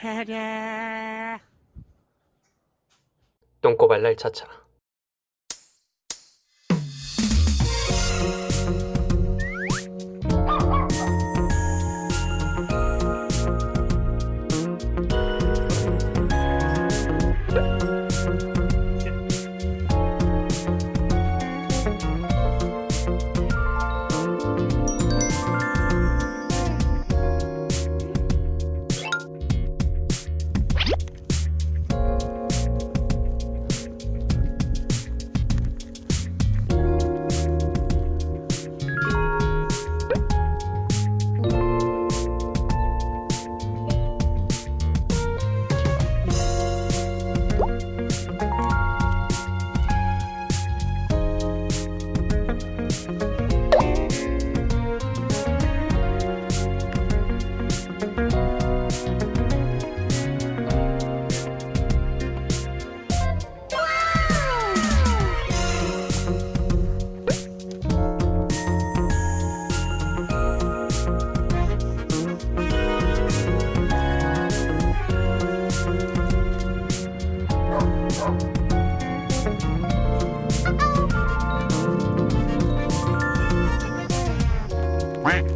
차례. 똥꼬발랄 차차 quack.